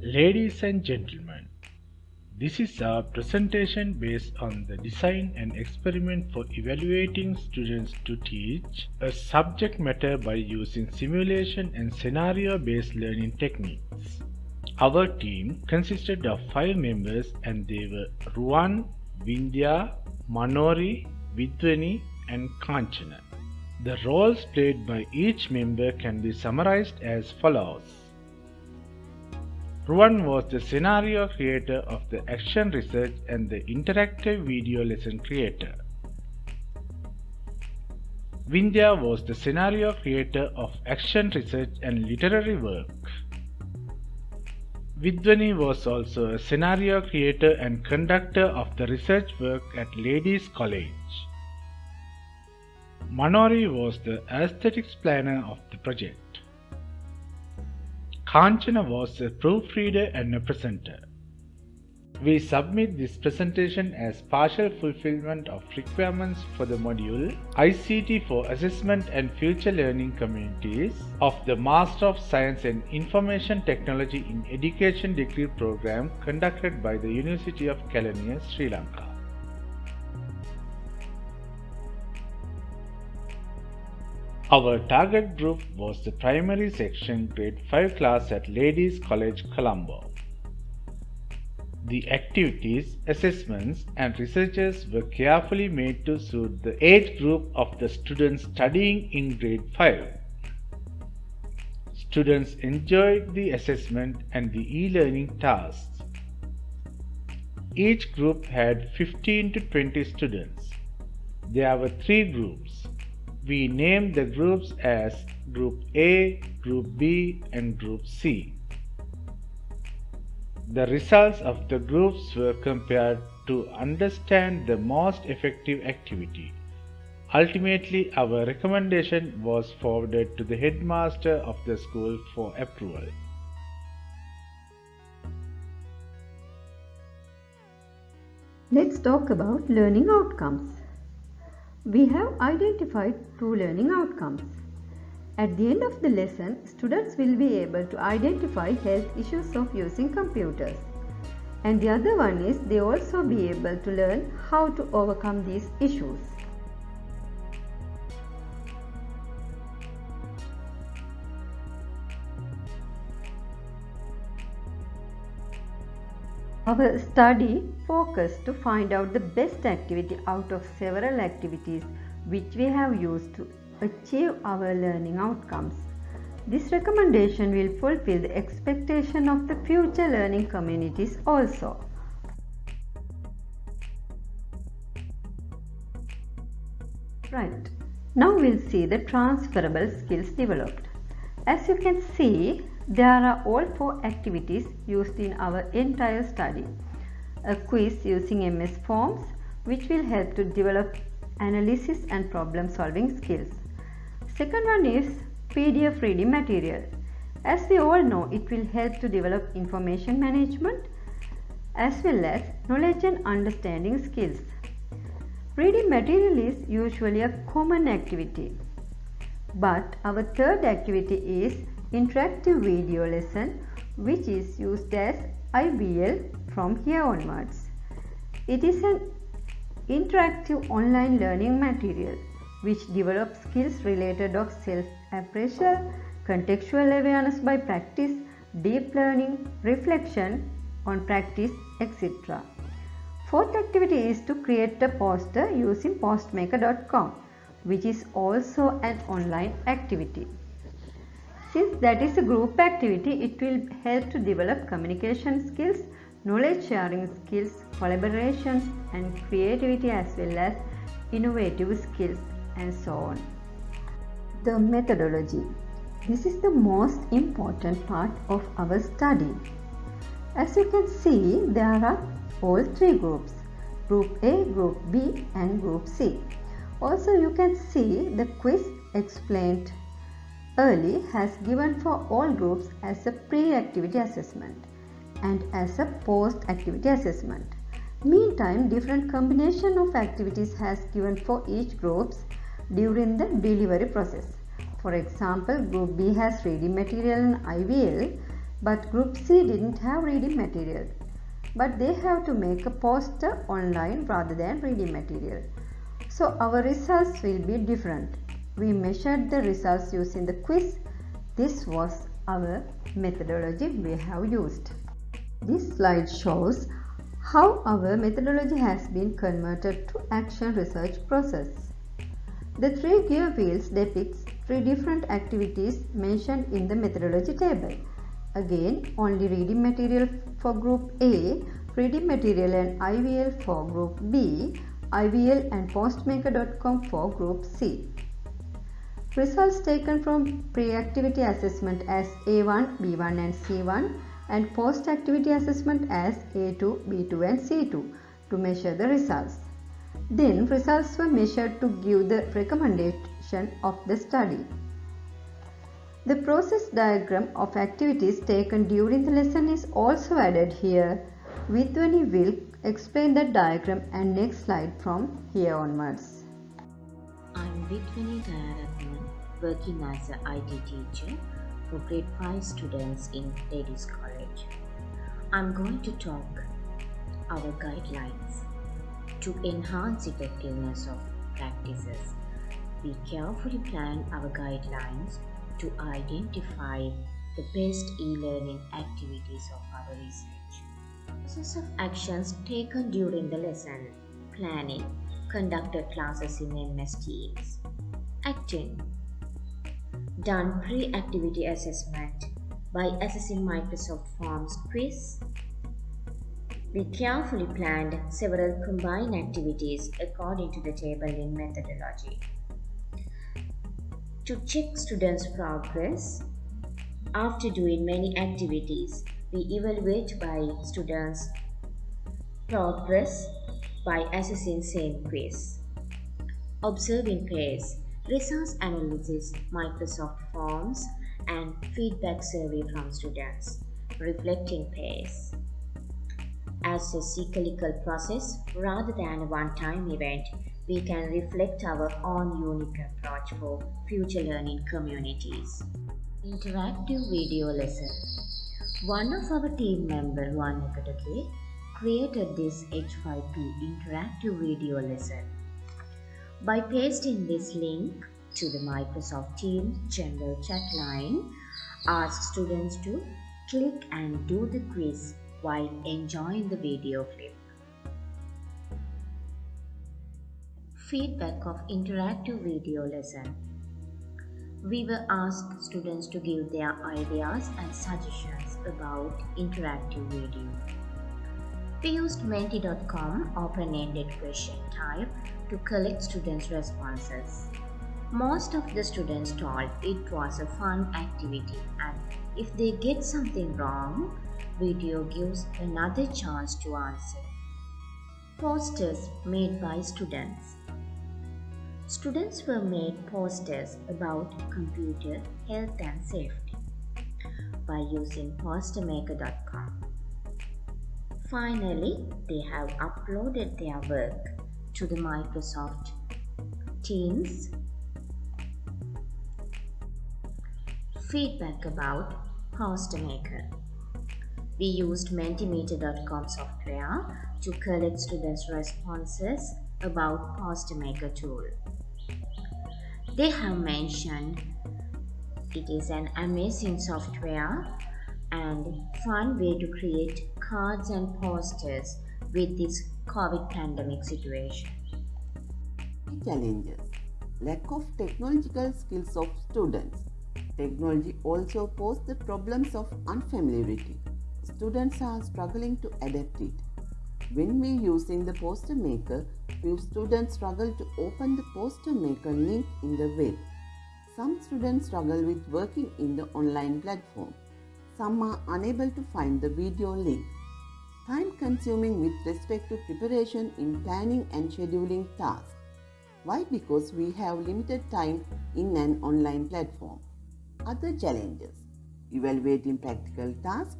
Ladies and gentlemen, this is a presentation based on the design and experiment for evaluating students to teach a subject matter by using simulation and scenario based learning techniques. Our team consisted of five members and they were Ruwan, Vindhya, Manori, Vidwani and Kanchana. The roles played by each member can be summarized as follows. Ruwan was the scenario creator of the action research and the interactive video lesson creator. Vindhya was the scenario creator of action research and literary work. Vidwani was also a scenario creator and conductor of the research work at Ladies College. Manori was the aesthetics planner of the project. Kanchana was a proofreader and a presenter. We submit this presentation as partial fulfillment of requirements for the module ICT for Assessment and Future Learning Communities of the Master of Science and Information Technology in Education degree program conducted by the University of Kelaniya, Sri Lanka. Our target group was the primary section grade 5 class at Ladies College Colombo. The activities, assessments and researches were carefully made to suit the age group of the students studying in grade 5. Students enjoyed the assessment and the e-learning tasks. Each group had 15 to 20 students. There were three groups we named the groups as Group A, Group B, and Group C. The results of the groups were compared to understand the most effective activity. Ultimately, our recommendation was forwarded to the headmaster of the school for approval. Let's talk about learning outcomes. We have identified two learning outcomes. At the end of the lesson, students will be able to identify health issues of using computers. And the other one is they also be able to learn how to overcome these issues. Our study focused to find out the best activity out of several activities which we have used to achieve our learning outcomes. This recommendation will fulfill the expectation of the future learning communities also. Right. Now we'll see the transferable skills developed. As you can see, there are all four activities used in our entire study. A quiz using MS Forms which will help to develop analysis and problem solving skills. Second one is PDF reading material. As we all know, it will help to develop information management as well as knowledge and understanding skills. Reading material is usually a common activity. But our third activity is interactive video lesson which is used as IVL from here onwards. It is an interactive online learning material which develops skills related of self-appraisal, contextual awareness by practice, deep learning, reflection on practice, etc. Fourth activity is to create a poster using postmaker.com which is also an online activity. Since that is a group activity, it will help to develop communication skills, knowledge sharing skills, collaborations and creativity as well as innovative skills and so on. The methodology. This is the most important part of our study. As you can see, there are all three groups, Group A, Group B and Group C. Also you can see the quiz explained early has given for all groups as a pre-activity assessment and as a post-activity assessment. Meantime, different combination of activities has given for each groups during the delivery process. For example, group B has reading material and IVL but group C didn't have reading material. But they have to make a poster online rather than reading material. So our results will be different. We measured the results using the quiz. This was our methodology we have used. This slide shows how our methodology has been converted to action research process. The three gear wheels depicts three different activities mentioned in the methodology table. Again, only reading material for group A, reading material and IVL for group B, IVL and postmaker.com for group C. Results taken from pre-activity assessment as A1, B1 and C1 and post-activity assessment as A2, B2 and C2 to measure the results. Then results were measured to give the recommendation of the study. The process diagram of activities taken during the lesson is also added here. Vidwani will explain the diagram and next slide from here onwards. I'm Vidwani Dayaratnan, working as an IT teacher for grade 5 students in Ladies College. I'm going to talk our guidelines to enhance effectiveness of practices. We carefully plan our guidelines to identify the best e-learning activities of our research. Process of actions taken during the lesson planning conducted classes in MS Teams. Acting done pre-activity assessment by assessing Microsoft Forms quiz. We carefully planned several combined activities according to the table in methodology. To check students' progress, after doing many activities, we evaluate by students' progress by assessing same quiz. Observing pace, resource analysis, Microsoft Forms, and feedback survey from students, reflecting pace. As a cyclical process rather than a one-time event, we can reflect our own unique approach for future learning communities. Interactive video lesson. One of our team member, Ruwan Nikotake, created this H5P interactive video lesson. By pasting this link to the Microsoft Teams general chat line, ask students to click and do the quiz while enjoying the video clip. Feedback of interactive video lesson. We will ask students to give their ideas and suggestions about interactive video. We used Menti.com open-ended question type to collect students' responses. Most of the students told it was a fun activity and if they get something wrong, video gives another chance to answer. Posters made by students. Students were made posters about computer health and safety by using postermaker.com. Finally, they have uploaded their work to the Microsoft Teams. Feedback about PosterMaker. We used Mentimeter.com software to collect students' responses about PosterMaker tool. They have mentioned it is an amazing software and fun way to create cards and posters with this COVID pandemic situation. Challenges Lack of technological skills of students. Technology also poses the problems of unfamiliarity. Students are struggling to adapt it. When we using the poster maker, few students struggle to open the poster maker link in the web. Some students struggle with working in the online platform. Some are unable to find the video link. Time consuming with respect to preparation in planning and scheduling tasks. Why? Because we have limited time in an online platform. Other challenges evaluating practical tasks,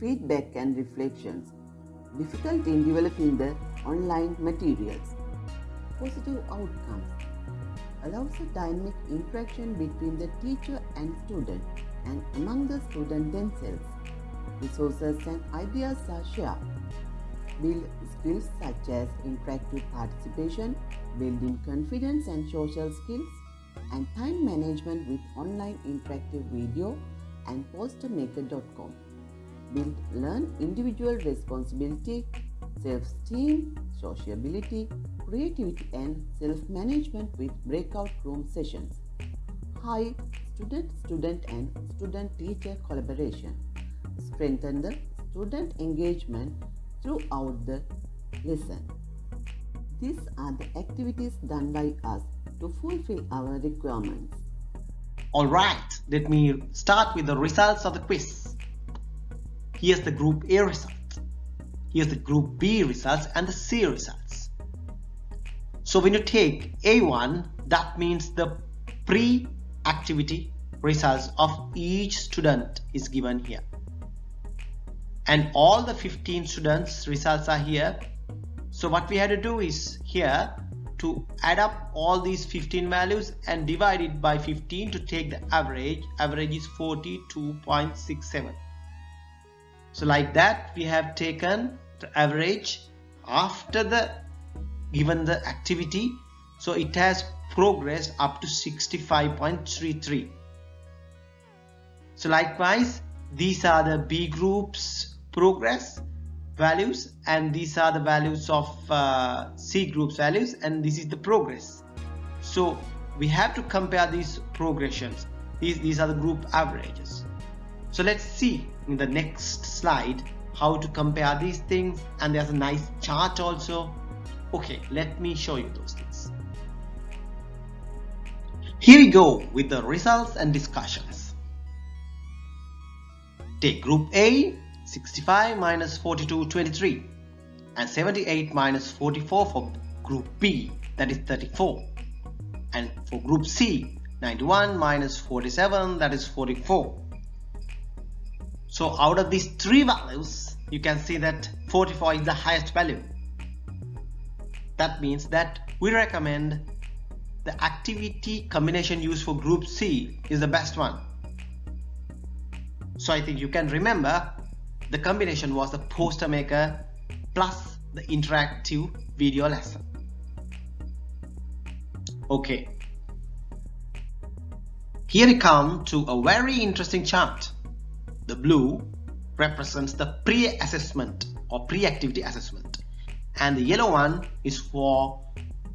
feedback and reflections, difficult in developing the online materials. Positive outcomes allows a dynamic interaction between the teacher and student and among the student themselves. Resources and ideas are shared. Build skills such as interactive participation, building confidence and social skills, and time management with online interactive video and postermaker.com. Build learn individual responsibility, self-esteem, sociability, creativity and self-management with breakout room sessions. High student-student and student-teacher collaboration. Strengthen the student engagement throughout the lesson. These are the activities done by us to fulfill our requirements. Alright, let me start with the results of the quiz. Here's the group A results. Here's the group B results and the C results. So when you take A1, that means the pre-activity results of each student is given here. And all the 15 students results are here. So what we had to do is here to add up all these 15 values and divide it by 15 to take the average. Average is 42.67. So like that we have taken the average after the given the activity. So it has progressed up to 65.33. So likewise these are the B groups progress values and these are the values of uh, C groups values and this is the progress. So we have to compare these progressions. These these are the group averages. So let's see in the next slide how to compare these things and there's a nice chart also. Okay let me show you those things. Here we go with the results and discussions. Take group A 65 minus 42 23 and 78 minus 44 for group B that is 34 and for group C 91 minus 47 that is 44 so out of these three values you can see that 44 is the highest value. That means that we recommend the activity combination used for group C is the best one. So I think you can remember the combination was the poster maker plus the interactive video lesson. Okay. Here we come to a very interesting chart. The blue represents the pre-assessment or pre-activity assessment and the yellow one is for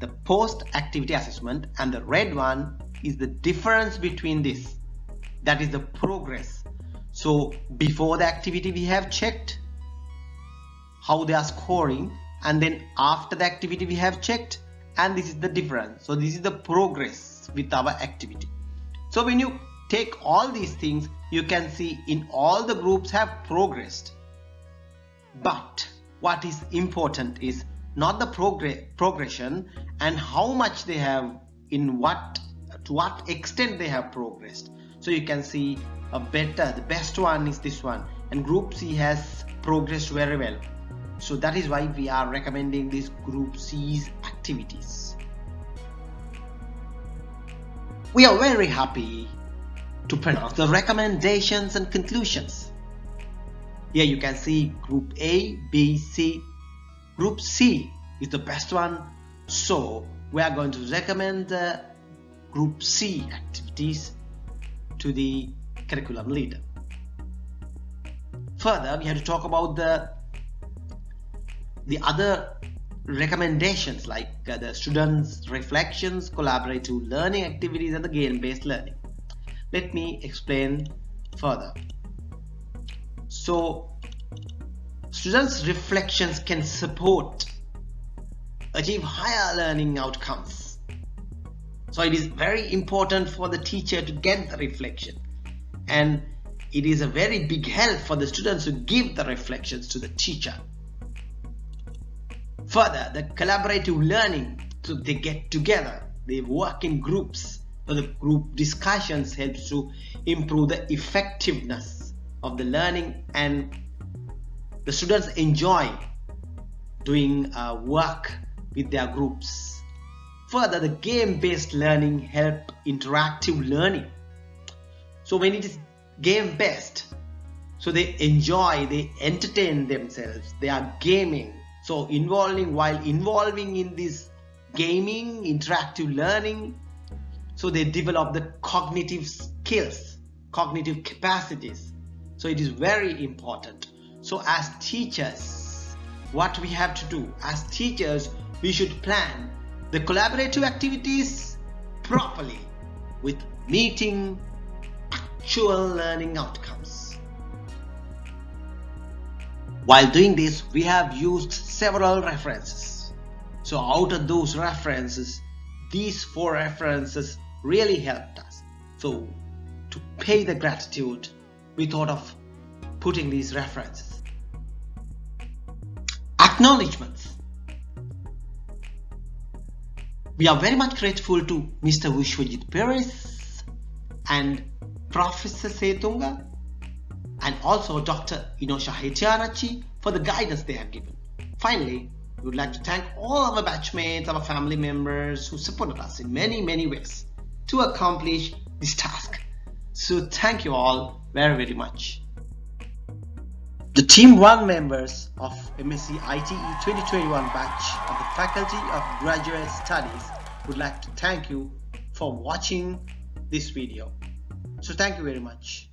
the post-activity assessment and the red one is the difference between this that is the progress so before the activity we have checked how they are scoring and then after the activity we have checked and this is the difference. So this is the progress with our activity. So when you take all these things you can see in all the groups have progressed. But what is important is not the progress progression and how much they have in what to what extent they have progressed so you can see a better the best one is this one. And group C has progressed very well. So that is why we are recommending this group C's activities. We are very happy to pronounce the recommendations and conclusions. Here you can see group A B C. Group C is the best one. So we are going to recommend the group C activities to the curriculum leader. Further, we have to talk about the the other recommendations like uh, the students reflections collaborative learning activities and the game-based learning. Let me explain further. So students reflections can support achieve higher learning outcomes so it is very important for the teacher to get the reflection and it is a very big help for the students to give the reflections to the teacher. Further, the collaborative learning, so they get together, they work in groups. So the group discussions helps to improve the effectiveness of the learning and the students enjoy doing uh, work with their groups. Further, the game-based learning help interactive learning. So when it is game based so they enjoy they entertain themselves they are gaming. So involving while involving in this gaming interactive learning so they develop the cognitive skills cognitive capacities. So it is very important. So as teachers what we have to do as teachers we should plan the collaborative activities properly with meeting actual learning outcomes. While doing this, we have used several references. So out of those references, these four references really helped us. So to pay the gratitude, we thought of putting these references. Acknowledgements. We are very much grateful to Mr. Vishwajit Peiris and Professor Setunga and also Dr. Inosha Hettiarachchi for the guidance they have given. Finally, we would like to thank all our batchmates, our family members who supported us in many, many ways to accomplish this task. So thank you all very, very much. The Team 1 members of MSc ITE 2021 batch of the Faculty of Graduate Studies would like to thank you for watching this video. So thank you very much.